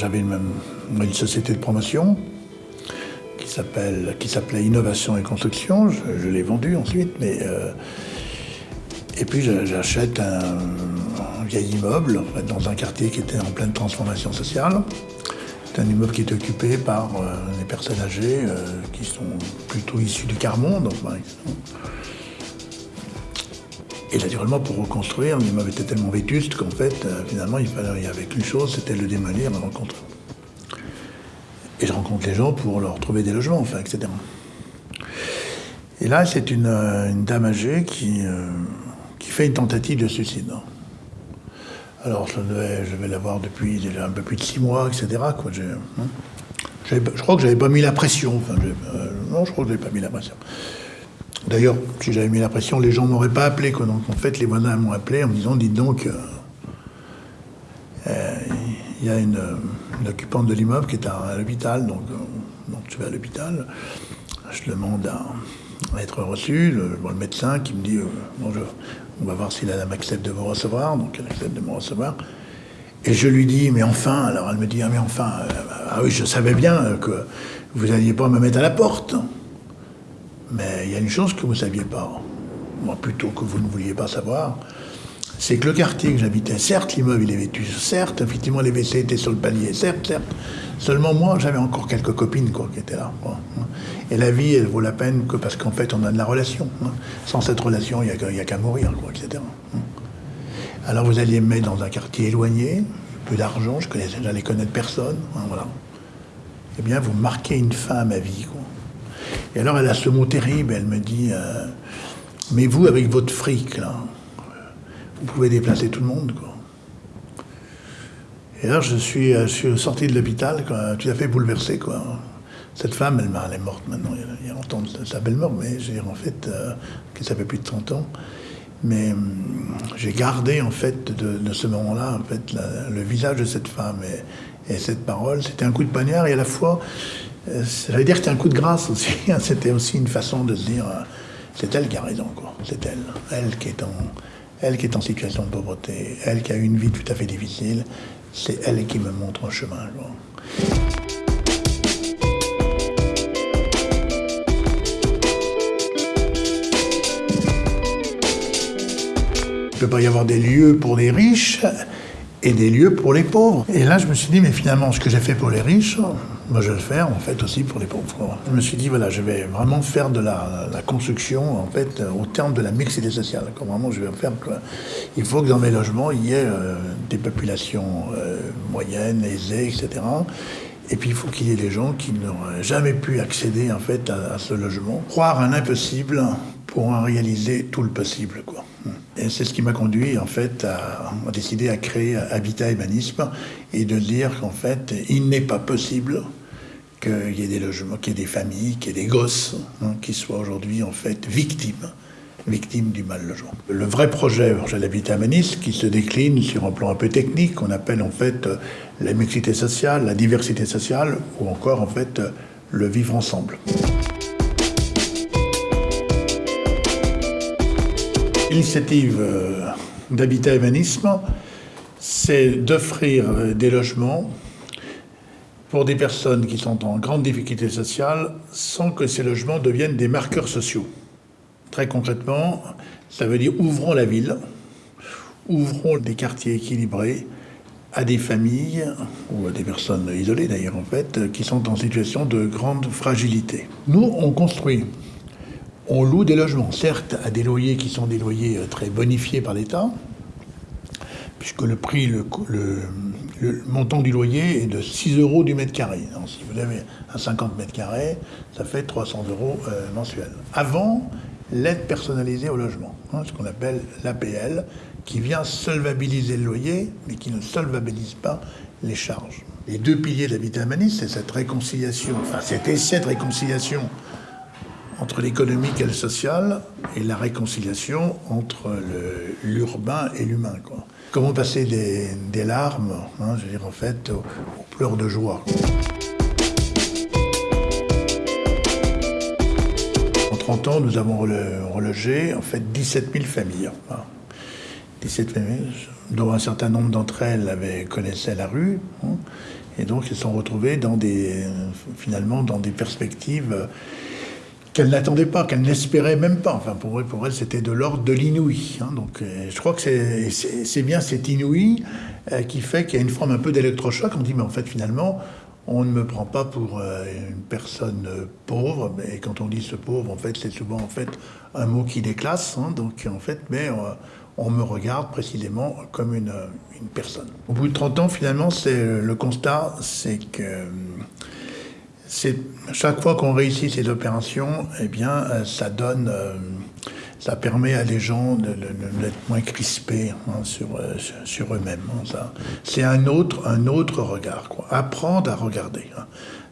J'avais une, société de promotion qui s'appelait Innovation et Construction. Je, l'ai vendue ensuite, mais euh, et puis j'achète un, vieil immeuble dans un quartier qui était en pleine transformation sociale. C'est un immeuble qui est occupé par euh, des personnes âgées euh, qui sont plutôt issues du quart-monde. Et naturellement, pour reconstruire, l'immeuble était tellement vétuste qu'en fait, euh, finalement, il fallait, avait qu'une chose, c'était le démolir, le reconstruire. Et je rencontre les gens pour leur trouver des logements, enfin, etc. Et là, c'est une, euh, dame âgée qui, euh, qui fait une tentative de suicide. Alors, je, je vais l'avoir depuis déjà un peu plus de six mois, etc. Hein. je crois que j'avais pas mis la pression. Non, je crois que je n'avais pas mis la pression. D'ailleurs, si j'avais mis la pression, les gens m'auraient pas appelé. Donc en fait, les voisins m'ont appelé en me disant, dites donc, euh, euh, il y a une, occupante de l'immeuble qui est à, l'hôpital, donc, euh, donc, je vais à l'hôpital. Je demande à, être reçu. Le, le, médecin qui me dit, bonjour, on va voir si la dame accepte de vous recevoir. Donc elle accepte de me recevoir. Et je lui dis, mais enfin, alors elle me dit, ah mais enfin, ah oui, je savais bien que vous n'alliez pas me mettre à la porte. Mais il y a une chose que vous ne saviez pas, moi plutôt que vous ne vouliez pas savoir, c'est que le quartier que j'habitais, certes l'immeuble il est vêtu, certes effectivement les WC étaient sur le palier, certes, certes, seulement moi j'avais encore quelques copines quoi, qui étaient là. Et la vie elle vaut la peine que parce qu'en fait on a de la relation. Hein. Sans cette relation il n'y a, qu'à mourir, quoi, etc. Alors vous alliez me mettre dans un quartier éloigné, peu d'argent, je j'allais connaître personne, hein, voilà. Eh bien vous marquez une fin à ma vie, quoi. Et alors elle a ce mot terrible, elle me dit euh, Mais vous, avec votre fric, là, vous pouvez déplacer tout le monde, quoi. Et alors je suis, euh, sorti de l'hôpital, tout à fait bouleversé, quoi. Cette femme, elle, est morte maintenant, il y a longtemps, sa belle mort, mais j'ai en fait, euh, ça fait plus de 30 ans. Mais hum, j'ai gardé en fait de, ce moment-là en fait le visage de cette femme et, et cette parole. C'était un coup de poignard et à la fois euh, j'allais dire que c'était un coup de grâce aussi. Hein. C'était aussi une façon de se dire, euh, c'est elle qui a raison, quoi. C'est elle. Elle qui est en, elle qui est en situation de pauvreté, elle qui a eu une vie tout à fait difficile, c'est elle qui me montre un chemin. Il ne peut pas y avoir des lieux pour les riches et des lieux pour les pauvres. Et là, je me suis dit, mais finalement, ce que j'ai fait pour les riches, moi, je vais le faire, en fait, aussi pour les pauvres. Je me suis dit, voilà, je vais vraiment faire de la, construction, en fait, au terme de la mixité sociale. Vraiment, je vais faire Il faut que dans mes logements, il y ait euh, des populations euh, moyennes, aisées, etc. Et puis, il faut qu'il y ait des gens qui n'auraient jamais pu accéder, en fait, à, ce logement. Croire un impossible pour en réaliser tout le possible, quoi. Et c'est ce qui m'a conduit en fait à, décider à créer Habitat Humanisme et de dire qu'en fait il n'est pas possible qu'il y ait des logements, qu'il y ait des familles, qu'il y ait des gosses hein, qui soient aujourd'hui en fait victimes victimes du mal logement. Le vrai projet, projet l'habitat humaniste, qui se décline sur un plan un peu technique, qu'on appelle en fait la mixité sociale, la diversité sociale, ou encore en fait le vivre ensemble. L'initiative euh, d'Habitat Humanisme, c'est d'offrir des logements pour des personnes qui sont en grande difficulté sociale sans que ces logements deviennent des marqueurs sociaux. Très concrètement, ça veut dire ouvrons la ville, ouvrons des quartiers équilibrés à des familles, ou à des personnes isolées d'ailleurs en fait, qui sont en situation de grande fragilité. Nous, on construit on loue des logements, certes à des loyers qui sont des loyers euh, très bonifiés par l'État, puisque le prix, le, montant du loyer est de 6 euros du mètre carré. si vous avez un 50 mètres carrés, ça fait 300 euros euh, mensuels. Avant, l'aide personnalisée au logement, hein, ce qu'on appelle l'APL, qui vient solvabiliser le loyer, mais qui ne solvabilise pas les charges. Les deux piliers de l'habitat humaniste, c'est cette réconciliation, enfin cet essai de réconciliation entre l'économique et le social et la réconciliation entre l'urbain et l'humain. Comment passer des, larmes, hein, je veux dire en fait, aux, pleurs de joie. En 30 ans, nous avons relogé en fait 17 000 familles. 17 familles, dont un certain nombre d'entre elles connaissaient la rue. Hein, et donc, elles sont retrouvées dans des, finalement dans des perspectives qu'elles n'attendaient pas, qu'elles n'espéraient même pas. Enfin, pour, pour elles, c'était de l'ordre de l'inouï. Hein. donc, je crois que c'est bien cet inouï qui fait qu'il y a une forme un peu d'électrochoc. On dit, mais en fait, finalement, on ne me prend pas pour euh, une personne pauvre, mais quand on dit ce pauvre, en fait, c'est souvent en fait un mot qui déclasse. Hein, donc en fait, mais euh, on me regarde précisément comme une, personne. Au bout de 30 ans, finalement, c'est le constat, c'est que chaque fois qu'on réussit ces opérations, eh bien, euh, ça donne ça permet à les gens d'être moins crispés hein, sur, euh, sur eux-mêmes. Hein, c'est un autre, un autre regard. Apprendre à regarder. Hein,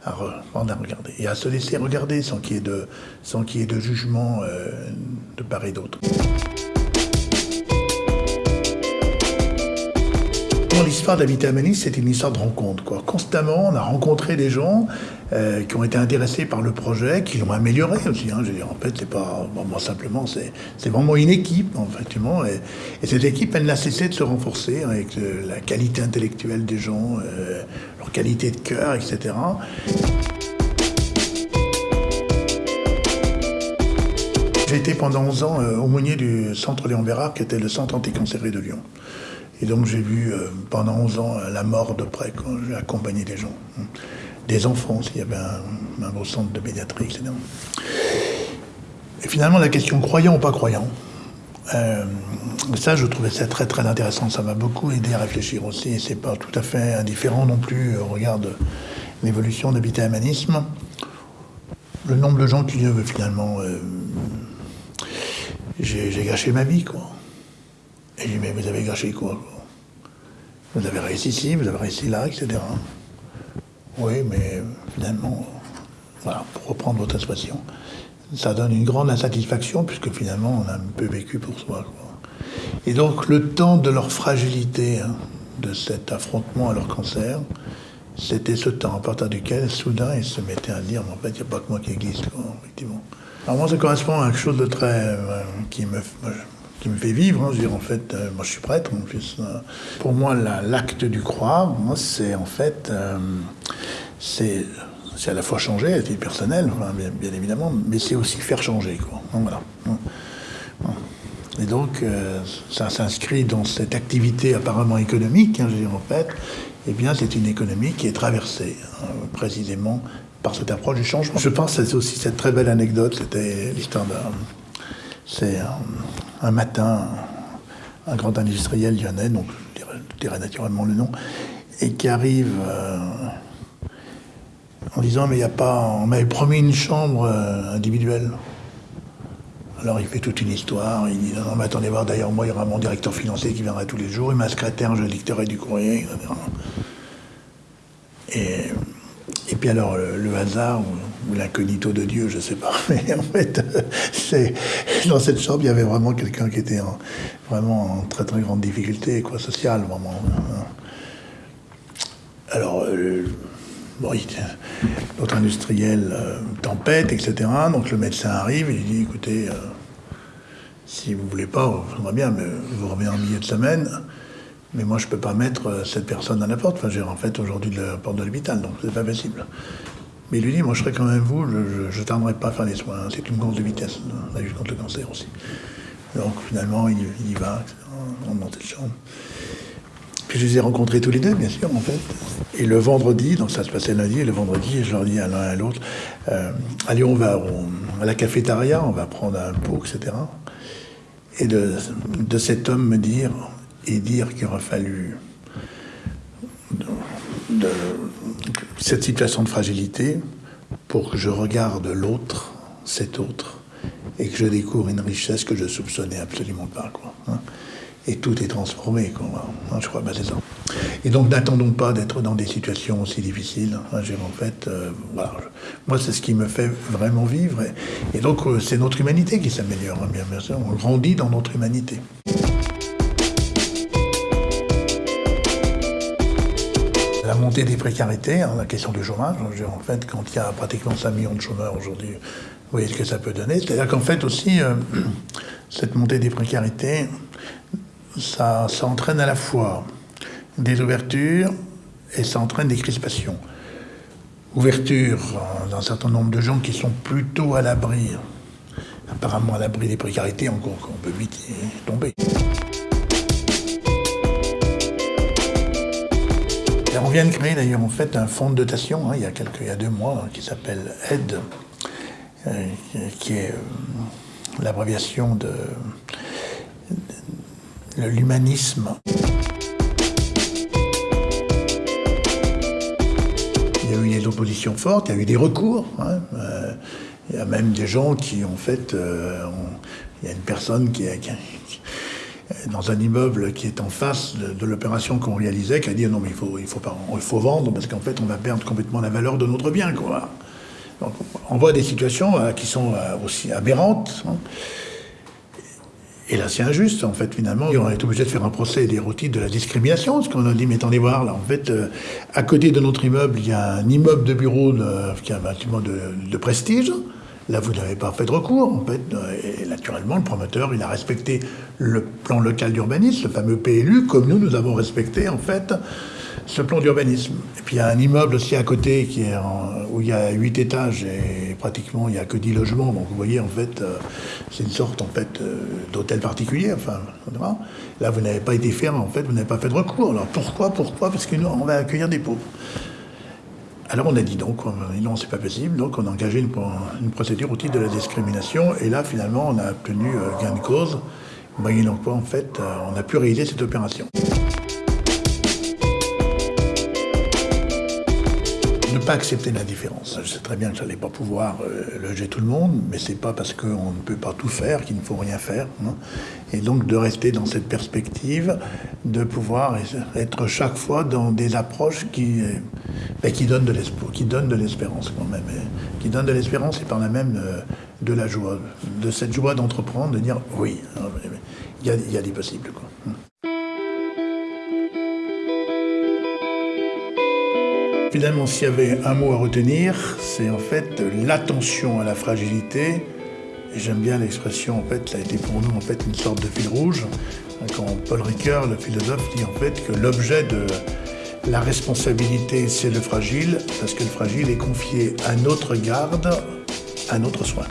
apprendre à regarder. Et à se laisser regarder sans qu'il y ait de, sans qu'il y ait de jugement euh, de part et d'autre. L'histoire d'Habitat Manis, c'est une histoire de rencontre. Quoi. Constamment, on a rencontré des gens euh, qui ont été intéressés par le projet, qui l'ont amélioré aussi. Hein. Je veux dire, en fait, c'est pas simplement, c'est vraiment une équipe, effectivement. Et, et, cette équipe, elle n'a cessé de se renforcer avec euh, la qualité intellectuelle des gens, euh, leur qualité de cœur, etc. J'ai été pendant 11 ans aumônier du centre Léon Bérard, qui était le centre anticancéré de Lyon. Et donc j'ai vu pendant 11 ans la mort de près quand j'ai accompagné des gens des enfants, s'il y avait un, beau centre de pédiatrie, etc. Et finalement, la question croyant ou pas croyant, euh, ça, je trouvais ça très très intéressant. Ça m'a beaucoup aidé à réfléchir aussi. Et c'est pas tout à fait indifférent non plus au regard de l'évolution d'habitat humanisme. Le nombre de gens qui finalement, euh, j'ai gâché ma vie, quoi. Mais vous avez gâché quoi Vous avez réussi ici, vous avez réussi là, etc. Oui, mais finalement, voilà, pour reprendre votre expression, ça donne une grande insatisfaction puisque finalement on a un peu vécu pour soi. Et donc le temps de leur fragilité, hein, de cet affrontement à leur cancer, c'était ce temps à partir duquel soudain ils se mettaient à dire, mais en fait il n'y a pas que moi qui existe, effectivement. Alors moi ça correspond à quelque chose de très... Euh, qui me qui me fait vivre. Hein. Je veux dire, en fait, euh, moi je suis prêtre en plus. Euh. pour moi, l'acte du croire, c'est en fait, euh, c'est à la fois changer, à titre personnel, bien, évidemment, mais c'est aussi faire changer. Quoi. voilà. Et donc, ça s'inscrit dans cette activité apparemment économique, hein, je veux dire, en fait, eh bien, c'est une économie qui est traversée hein, précisément par cette approche du changement. Je pense que c'est aussi cette très belle anecdote, c'était l'histoire d'un... C'est un matin un grand industriel lyonnais, donc je dirais, naturellement le nom, et qui arrive euh, en disant mais il n'y a pas, on m'avait promis une chambre euh, individuelle. Alors il fait toute une histoire, il dit non, mais attendez voir, d'ailleurs moi il y aura mon directeur financier qui viendra tous les jours, et ma secrétaire je dicterai du courrier, et puis alors, le, hasard ou, l'incognito de Dieu, je sais pas, mais en fait, c'est dans cette chambre, il y avait vraiment quelqu'un qui était en, vraiment en très très grande difficulté, quoi, sociale, vraiment. Alors, euh, l'autre industriel euh, tempête, etc. Donc le médecin arrive et il dit, écoutez, euh, si vous voulez pas, ça bien, mais vous revenez en milieu de semaine. Mais moi, je ne peux pas mettre euh, cette personne à la porte. Enfin, j'ai en fait aujourd'hui la porte de l'hôpital, donc c'est pas possible. Mais il lui dit, moi, je serai quand même vous, je ne tarderai pas à faire les soins. C'est une course de vitesse, la lutte contre le cancer aussi. Donc finalement, il, y va, on monte cette chambre. Puis je les ai rencontrés tous les deux, bien sûr, en fait. Et le vendredi, donc ça se passait lundi, et le vendredi, je leur dis à l'un et à l'autre, euh, allez, on va à la cafétéria, on va prendre un pot, etc. Et de, de cet homme me dire, et dire qu'il aurait fallu de, cette situation de fragilité pour que je regarde l'autre, cet autre, et que je découvre une richesse que je soupçonnais absolument pas. Quoi, hein. Et tout est transformé, quoi, hein, je crois, c'est ça. Et donc n'attendons pas d'être dans des situations aussi difficiles. Hein, en fait, euh, moi c'est ce qui me fait vraiment vivre. Et, donc euh, c'est notre humanité qui s'améliore, bien sûr. On grandit dans notre humanité. La montée des précarités, hein, la question du chômage. En fait, quand il y a pratiquement 5 millions de chômeurs aujourd'hui, vous voyez ce que ça peut donner. C'est-à-dire qu'en fait aussi, euh, cette montée des précarités ça, ça entraîne à la fois des ouvertures et ça entraîne des crispations. Ouverture d'un certain nombre de gens qui sont plutôt à l'abri, apparemment à l'abri des précarités, encore qu'on peut vite tomber. On vient de créer d'ailleurs en fait un fonds de dotation hein, il, y a quelques, il y a deux mois qui s'appelle AIDE, euh, qui est euh, l'abréviation de, l'humanisme. Il y a eu des oppositions fortes, il y a eu des recours. Hein, euh, il y a même des gens qui, en fait, il y a une personne qui, a, qui, dans un immeuble qui est en face de, l'opération qu'on réalisait, qui a dit non mais il faut, il faut, vendre parce qu'en fait on va perdre complètement la valeur de notre bien. Quoi. Donc, on voit des situations euh, qui sont euh, aussi aberrantes. Hein. Et là, c'est injuste, en fait, finalement. On est obligé de faire un procès routines de la discrimination, parce qu'on a dit, mais attendez voir, là, en fait, euh, à côté de notre immeuble, il y a un immeuble de bureau qui est un bâtiment de, de prestige. Là, vous n'avez pas fait de recours, en fait. Et naturellement, le promoteur, il a respecté le plan local d'urbanisme, le fameux PLU, comme nous, nous avons respecté, en fait, ce plan d'urbanisme. Et puis, il y a un immeuble aussi à côté qui est où il y a huit étages et pratiquement, il n'y a que dix logements. Donc, vous voyez, en fait, euh, c'est une sorte, en fait, euh, d'hôtel particulier, enfin, Là, vous n'avez pas été ferme, en fait, vous n'avez pas fait de recours. Alors, pourquoi Pourquoi? Parce que nous, on va accueillir des pauvres. Alors on a dit donc, non, c'est pas possible, donc on a engagé une, procédure au titre de la discrimination, et là finalement on a obtenu euh, gain de cause, moyennant quoi en fait euh, on a pu réaliser cette opération. Ne pas accepter l'indifférence. Je sais très bien que je n'allais pas pouvoir euh, loger tout le monde, mais c'est pas parce qu'on ne peut pas tout faire qu'il ne faut rien faire. Hein. Et donc de rester dans cette perspective, de pouvoir être chaque fois dans des approches qui, qui donnent de l'espoir, qui donnent de l'espérance quand même, qui donnent de l'espérance et par là même euh, de la joie, de cette joie d'entreprendre, de dire oui, hein, il y a, des possibles. Quoi. Finalement, s'il y avait un mot à retenir, c'est en fait l'attention à la fragilité. J'aime bien l'expression, en fait, ça a été pour nous en fait une sorte de fil rouge. Quand Paul Ricoeur, le philosophe, dit en fait que l'objet de la responsabilité, c'est le fragile, parce que le fragile est confié à notre garde, à notre soin.